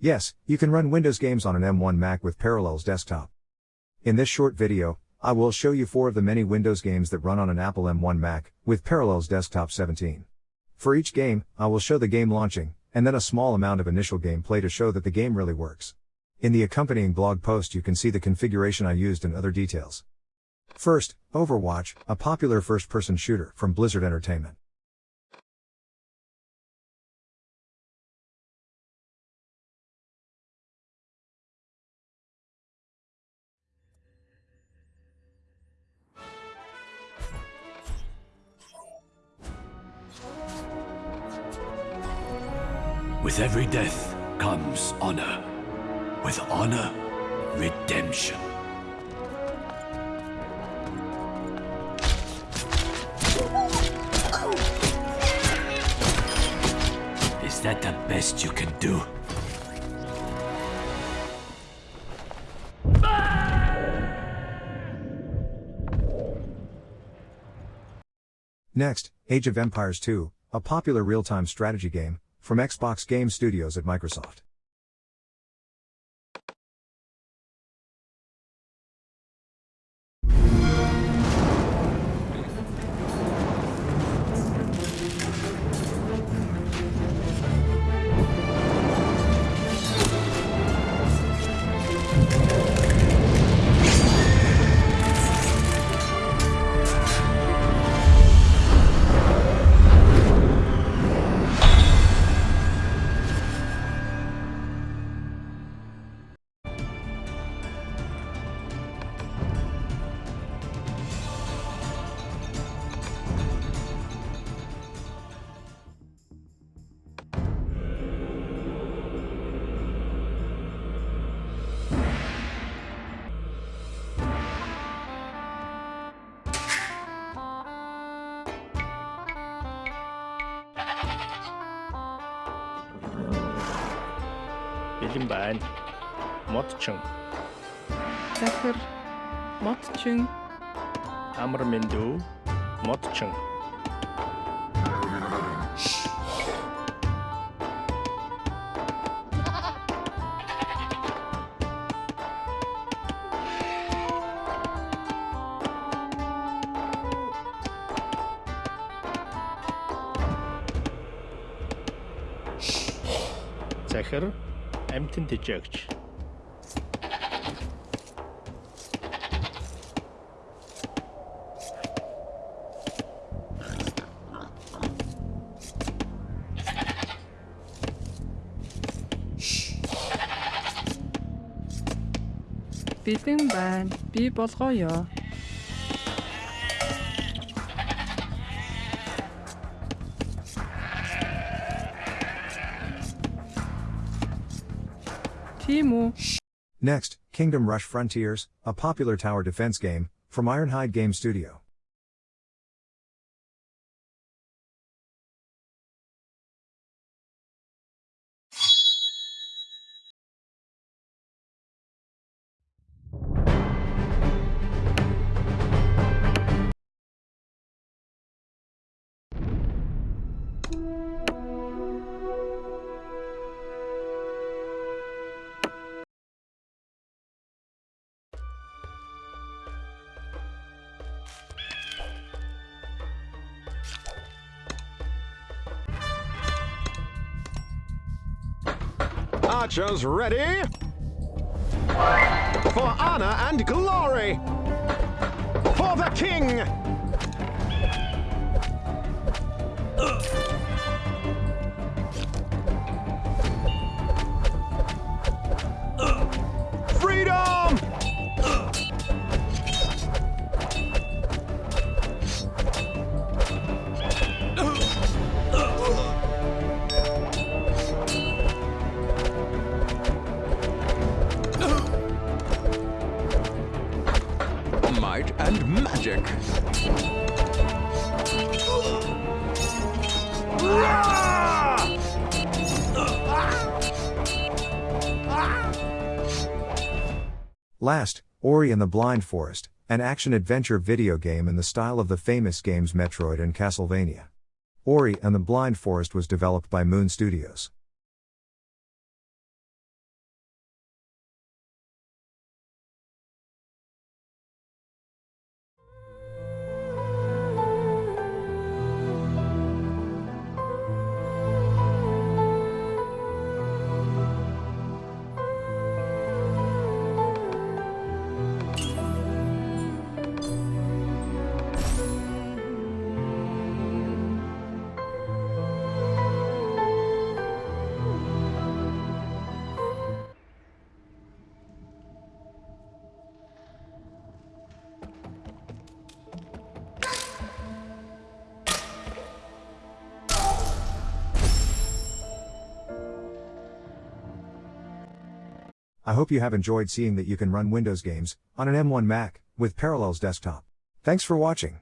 Yes, you can run Windows games on an M1 Mac with Parallels Desktop. In this short video, I will show you four of the many Windows games that run on an Apple M1 Mac with Parallels Desktop 17. For each game, I will show the game launching, and then a small amount of initial gameplay to show that the game really works. In the accompanying blog post you can see the configuration I used and other details. First, Overwatch, a popular first-person shooter from Blizzard Entertainment. With every death comes honor. With honor, redemption. Is that the best you can do? Next, Age of Empires 2, a popular real-time strategy game, from Xbox Game Studios at Microsoft. Бэлэн байна. Модчин, захир модчин амар мэндүү, модчин. Захир амтэн тэжээгч. бэлэн байна. Би болгоё. Next, Kingdom Rush Frontiers, a popular tower defense game, from Ironhide Game Studio. Thank you. Archers ready? For honor and glory! For the king! Freedom! And magic. Last, Ori and the Blind Forest, an action-adventure video game in the style of the famous games Metroid and Castlevania. Ori and the Blind Forest was developed by Moon Studios. I hope you have enjoyed seeing that you can run Windows games on an M1 Mac with Parallels Desktop. Thanks for watching.